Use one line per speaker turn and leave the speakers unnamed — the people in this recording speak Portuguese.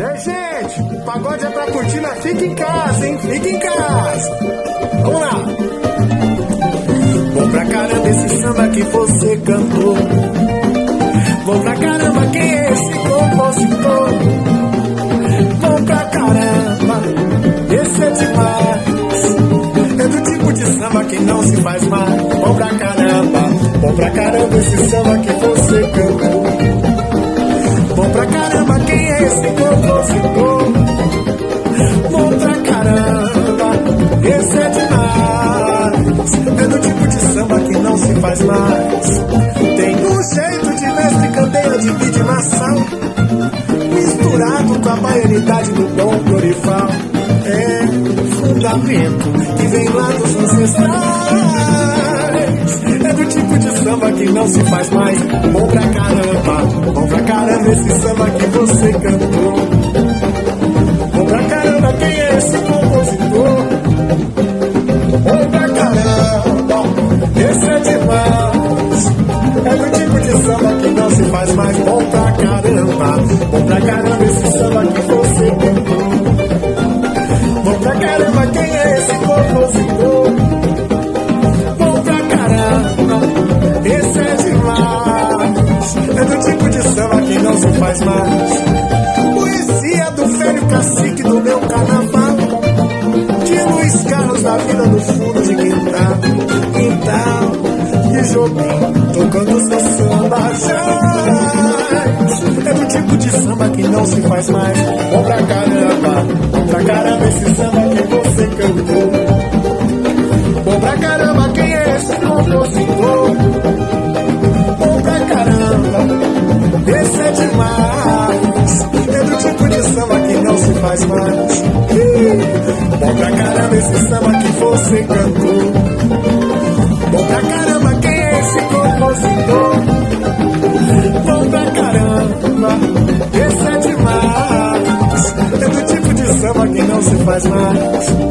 Ei, gente, o pagode é pra curtir, mas fica em casa, hein? Fica em casa. Vamos lá. Bom pra caramba esse samba que você cantou. Bom pra caramba quem é esse compositor. Bom pra caramba, esse é demais. É do tipo de samba que não se faz mais. Bom pra caramba, bom pra caramba esse samba que você cantou. Bom pra caramba é esse compositor. Bom pra caramba, esse é demais. É do tipo de samba que não se faz mais. Tem um jeito de mestre candeia de beat maçã. Misturado com a baianidade do dom glorifal. É fundamento que vem lá dos ancestrais. Que não se faz mais. Bom pra caramba, bom pra caramba esse samba que você cantou. Bom pra caramba quem é esse compositor? Bom pra caramba, esse é demais. É do tipo de samba que não se faz mais. Bom pra caramba, bom pra caramba faz mais. Poesia do velho cacique do meu carnaval. De Luiz Carlos na vida do fundo de quintal. Quintal de Jobim, tocando seu samba jazz. É do tipo de samba que não se faz mais. Bom pra caramba, bom pra caramba esse samba que você cantou. Bom pra caramba, quem é esse compositor? Bom pra caramba, esse é demais. Mais. Ih, Bom pra caramba esse samba que você cantou. Bom pra caramba, quem é esse compositor? Bom pra caramba, esse é demais. É do tipo de samba que não se faz mais.